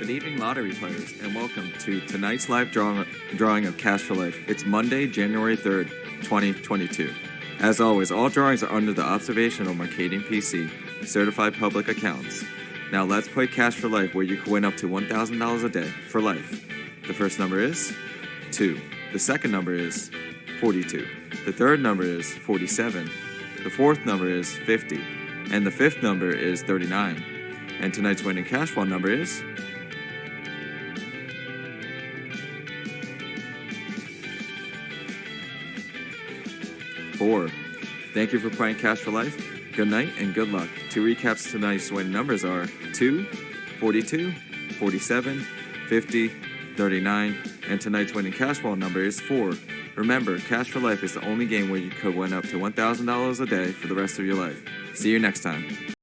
Good evening, lottery players, and welcome to tonight's live draw- drawing of Cash for Life. It's Monday, January 3rd, 2022. As always, all drawings are under the observation of Mercadien PC, certified public accounts. Now let's play Cash for Life, where you can win up to $1,000 a day for life. The first number is 2. The second number is 42. The third number is 47. The fourth number is 50. And the fifth number is 39. And tonight's winning cash ball number is four. Thank you for playing Cash for Life. Good night and good luck. To recaps tonight's winning numbers are 2, 42, 47, 50, 39, and tonight's winning cash ball number is 4. Remember, Cash for Life is the only game where you could win up to $1,000 a day for the rest of your life. See you next time.